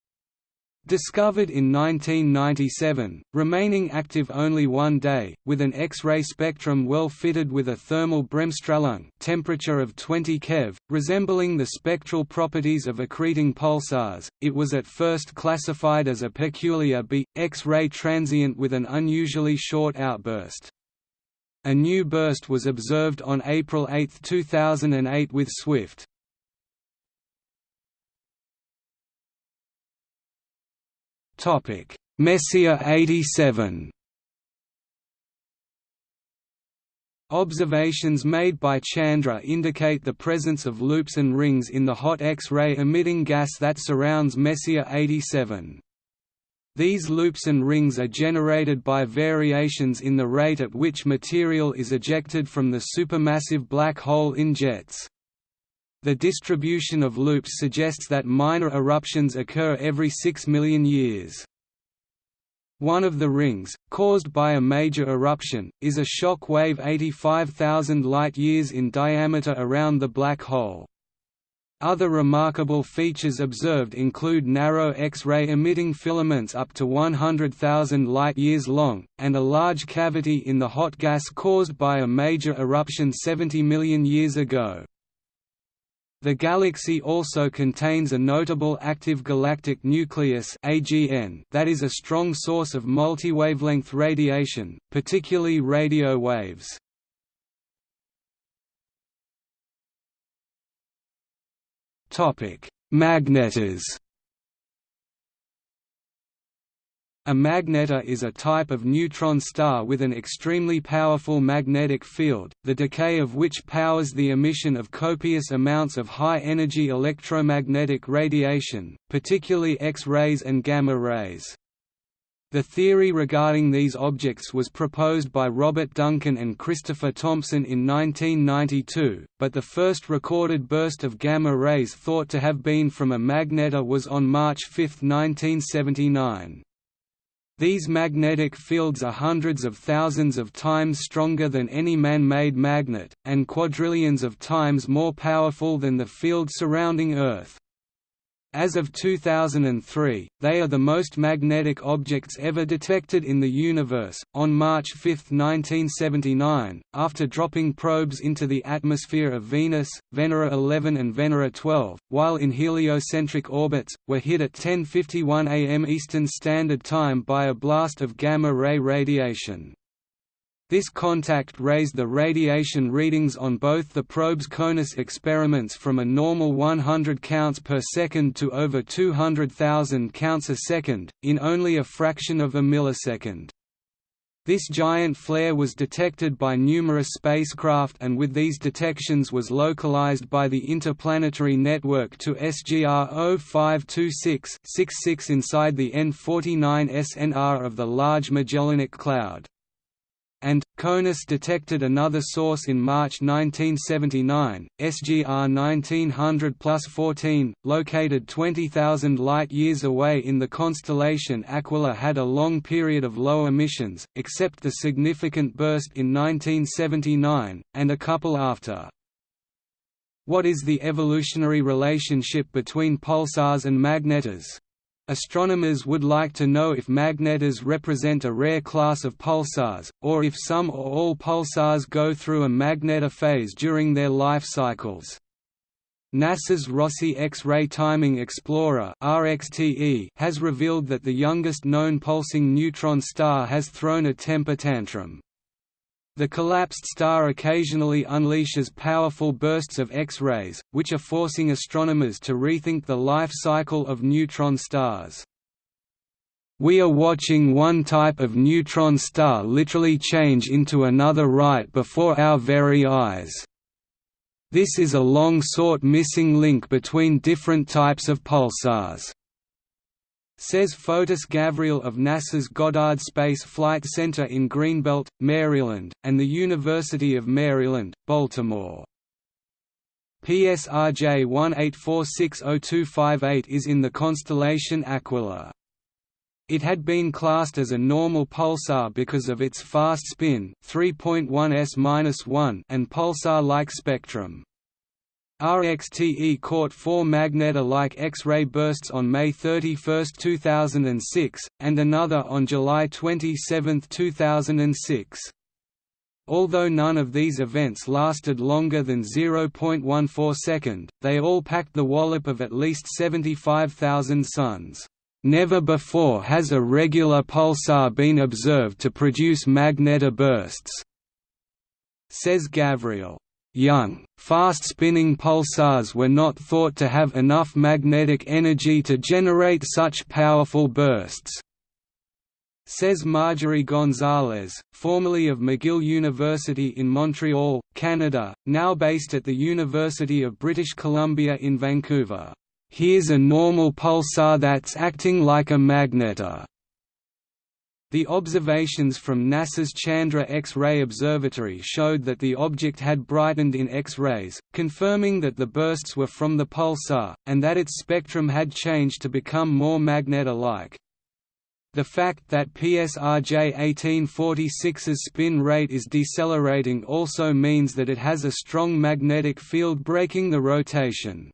Discovered in 1997, remaining active only one day, with an X-ray spectrum well fitted with a thermal bremsstrahlung temperature of 20 keV, resembling the spectral properties of accreting pulsars, it was at first classified as a peculiar B, X-ray transient with an unusually short outburst. A new burst was observed on April 8, 2008 with SWIFT. Topic: Messier 87. Observations made by Chandra indicate the presence of loops and rings in the hot X-ray emitting gas that surrounds Messier 87. These loops and rings are generated by variations in the rate at which material is ejected from the supermassive black hole in jets. The distribution of loops suggests that minor eruptions occur every 6 million years. One of the rings, caused by a major eruption, is a shock wave 85,000 light-years in diameter around the black hole. Other remarkable features observed include narrow X-ray emitting filaments up to 100,000 light-years long, and a large cavity in the hot gas caused by a major eruption 70 million years ago. The galaxy also contains a notable active galactic nucleus AGN that is a strong source of multi-wavelength radiation, particularly radio waves. Magnetar A magnetar is a type of neutron star with an extremely powerful magnetic field, the decay of which powers the emission of copious amounts of high-energy electromagnetic radiation, particularly X-rays and gamma rays. The theory regarding these objects was proposed by Robert Duncan and Christopher Thompson in 1992, but the first recorded burst of gamma rays thought to have been from a magnetar was on March 5, 1979. These magnetic fields are hundreds of thousands of times stronger than any man-made magnet, and quadrillions of times more powerful than the field surrounding Earth. As of 2003, they are the most magnetic objects ever detected in the universe. On March 5, 1979, after dropping probes into the atmosphere of Venus, Venera 11 and Venera 12, while in heliocentric orbits, were hit at 10:51 am Eastern Standard Time by a blast of gamma ray radiation. This contact raised the radiation readings on both the probe's Konus experiments from a normal 100 counts per second to over 200,000 counts a second, in only a fraction of a millisecond. This giant flare was detected by numerous spacecraft and with these detections was localized by the Interplanetary Network to SGR 0526-66 inside the N49 SNR of the Large Magellanic Cloud and, Konus detected another source in March 1979, SGR 1900 plus 14, located 20,000 light-years away in the constellation Aquila had a long period of low emissions, except the significant burst in 1979, and a couple after. What is the evolutionary relationship between pulsars and magnetars? Astronomers would like to know if magnetars represent a rare class of pulsars, or if some or all pulsars go through a magnetar phase during their life cycles. NASA's Rossi X-ray Timing Explorer RXTE has revealed that the youngest known pulsing neutron star has thrown a temper tantrum. The collapsed star occasionally unleashes powerful bursts of X-rays, which are forcing astronomers to rethink the life cycle of neutron stars. We are watching one type of neutron star literally change into another right before our very eyes. This is a long-sought missing link between different types of pulsars. Says Fotis Gavriil of NASA's Goddard Space Flight Center in Greenbelt, Maryland, and the University of Maryland, Baltimore. PSRJ 18460258 is in the constellation Aquila. It had been classed as a normal pulsar because of its fast spin 3.1 s-1 and pulsar-like spectrum. RXTE caught four magnetar-like X-ray bursts on May 31, 2006, and another on July 27, 2006. Although none of these events lasted longer than 0.14 second, they all packed the wallop of at least 75,000 suns. Never before has a regular pulsar been observed to produce magnetar bursts, says Gavriil. Young, fast-spinning pulsars were not thought to have enough magnetic energy to generate such powerful bursts. Says Marjorie Gonzalez, formerly of McGill University in Montreal, Canada, now based at the University of British Columbia in Vancouver. Here's a normal pulsar that's acting like a magnetar. Uh, The observations from NASA's Chandra X-ray Observatory showed that the object had brightened in X-rays, confirming that the bursts were from the pulsar, and that its spectrum had changed to become more magnetar-like. The fact that PSRJ 1846's spin rate is decelerating also means that it has a strong magnetic field braking the rotation.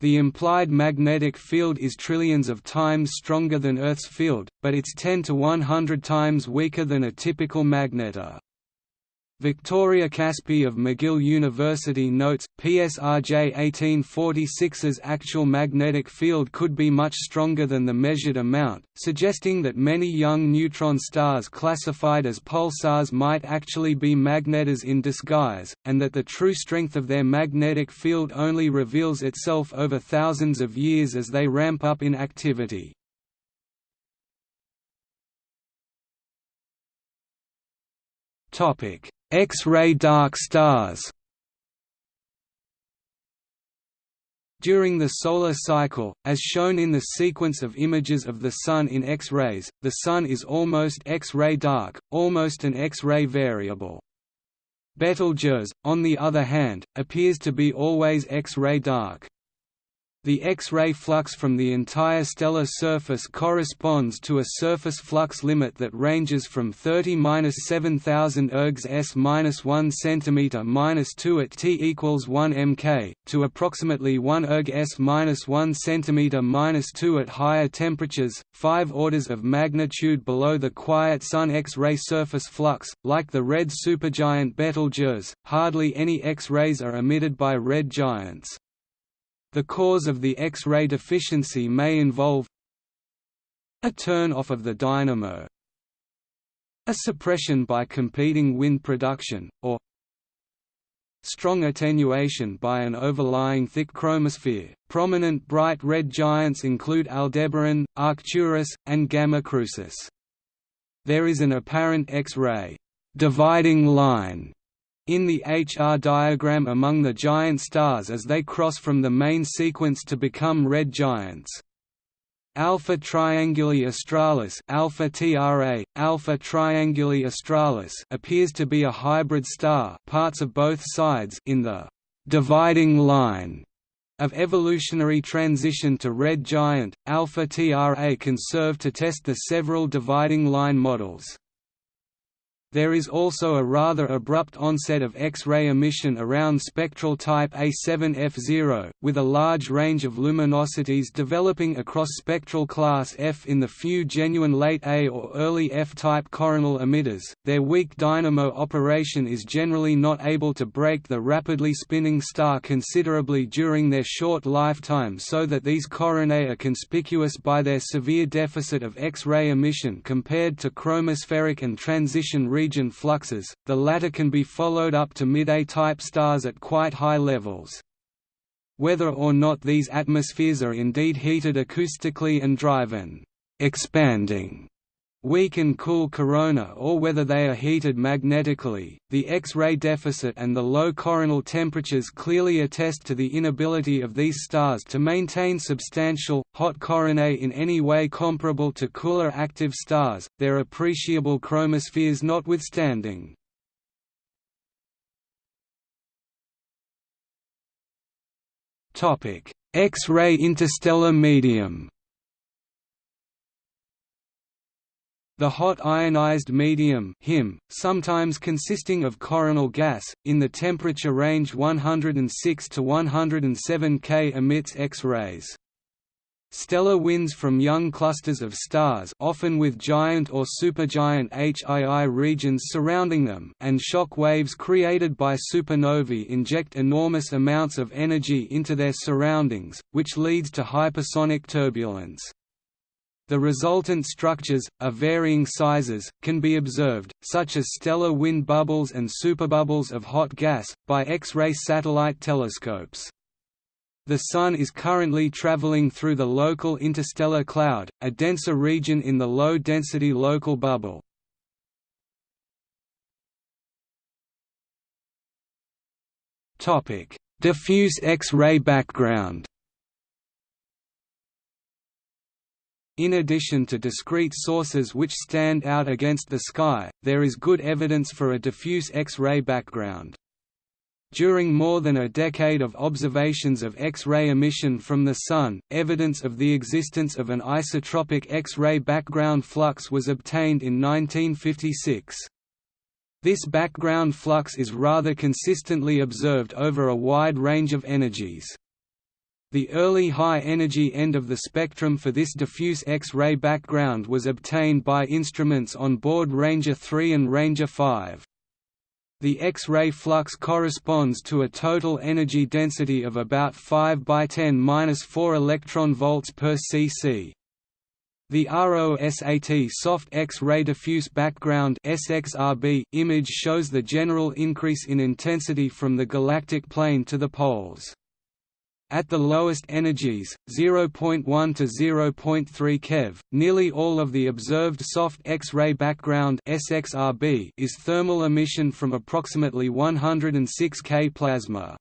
The implied magnetic field is trillions of times stronger than Earth's field, but it's 10 to 100 times weaker than a typical magnetar. Victoria Kaspi of McGill University notes, PSRJ 1846's actual magnetic field could be much stronger than the measured amount, suggesting that many young neutron stars classified as pulsars might actually be magnetars in disguise, and that the true strength of their magnetic field only reveals itself over thousands of years as they ramp up in activity. Topic X-ray dark stars During the solar cycle, as shown in the sequence of images of the Sun in X-rays, the Sun is almost X-ray dark, almost an X-ray variable. Betelgeuse, on the other hand, appears to be always X-ray dark. The X-ray flux from the entire stellar surface corresponds to a surface flux limit that ranges from 30–7000 ergs s–1 cm 2 at T equals 1 mK, to approximately 1 erg s–1 cm 2 at higher temperatures, five orders of magnitude below the quiet Sun X-ray surface flux. Like the red supergiant Betelgeuse, hardly any X-rays are emitted by red giants. The cause of the X-ray deficiency may involve a turn-off of the dynamo a suppression by competing wind production, or strong attenuation by an overlying thick chromosphere. Prominent bright red giants include Aldebaran, Arcturus, and Gamma Crucis. There is an apparent X-ray dividing line in the HR diagram among the giant stars as they cross from the main sequence to become red giants. Alpha Trianguli Australis Alpha TRA, Alpha Trianguli Australis appears to be a hybrid star parts of both sides in the «dividing line» of evolutionary transition to red giant. Alpha TRA can serve to test the several dividing line models. There is also a rather abrupt onset of X-ray emission around spectral type A7F0, with a large range of luminosities developing across spectral class F in the few genuine late A or early F-type coronal emitters. Their weak dynamo operation is generally not able to brake the rapidly spinning star considerably during their short lifetime so that these coronae are conspicuous by their severe deficit of X-ray emission compared to chromospheric and transition region fluxes, the latter can be followed up to mid-A-type stars at quite high levels. Whether or not these atmospheres are indeed heated acoustically and driven expanding weak and cool corona or whether they are heated magnetically. The X-ray deficit and the low coronal temperatures clearly attest to the inability of these stars to maintain substantial, hot coronae in any way comparable to cooler active stars, their appreciable chromospheres notwithstanding. X-ray interstellar medium The hot ionized medium HIM, sometimes consisting of coronal gas, in the temperature range 106 to 107 K emits X-rays. Stellar winds from young clusters of stars often with giant or supergiant HII regions surrounding them and shock waves created by supernovae inject enormous amounts of energy into their surroundings, which leads to hypersonic turbulence. The resultant structures, of varying sizes, can be observed, such as stellar wind bubbles and superbubbles of hot gas, by X-ray satellite telescopes. The Sun is currently traveling through the local interstellar cloud, a denser region in the low-density local bubble. Diffuse X-ray background In addition to discrete sources which stand out against the sky, there is good evidence for a diffuse X-ray background. During more than a decade of observations of X-ray emission from the Sun, evidence of the existence of an isotropic X-ray background flux was obtained in 1956. This background flux is rather consistently observed over a wide range of energies. The early high-energy end of the spectrum for this diffuse X-ray background was obtained by instruments on board Ranger 3 and Ranger 5. The X-ray flux corresponds to a total energy density of about 5 by 10^-4 electron volts per cc. The ROSAT soft X-ray diffuse background (SXRB) image shows the general increase in intensity from the galactic plane to the poles. At the lowest energies, 0.1 to 0.3 keV, nearly all of the observed soft X-ray background (SXRB) is thermal emission from approximately 106 K plasma.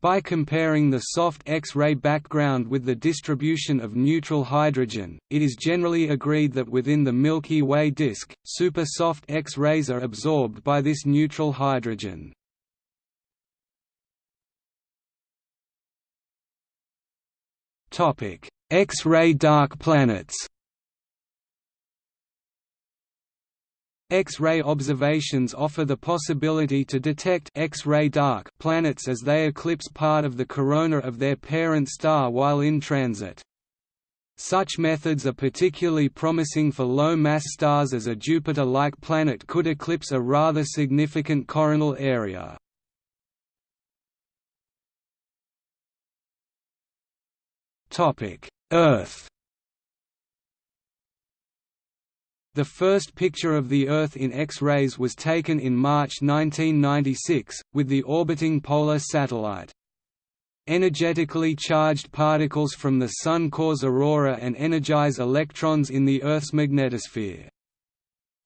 By comparing the soft X-ray background with the distribution of neutral hydrogen, it is generally agreed that within the Milky Way disk, super soft X-rays are absorbed by this neutral hydrogen. X-ray dark planets X-ray observations offer the possibility to detect X-ray dark planets as they eclipse part of the corona of their parent star while in transit. Such methods are particularly promising for low-mass stars as a Jupiter-like planet could eclipse a rather significant coronal area. Earth The first picture of the Earth in X-rays was taken in March 1996, with the orbiting polar satellite. Energetically charged particles from the Sun cause aurora and energize electrons in the Earth's magnetosphere.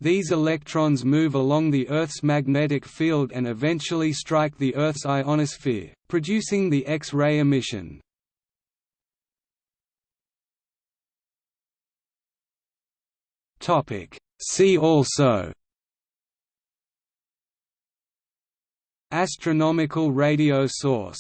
These electrons move along the Earth's magnetic field and eventually strike the Earth's ionosphere, producing the X-ray emission. Topic. See also Astronomical radio source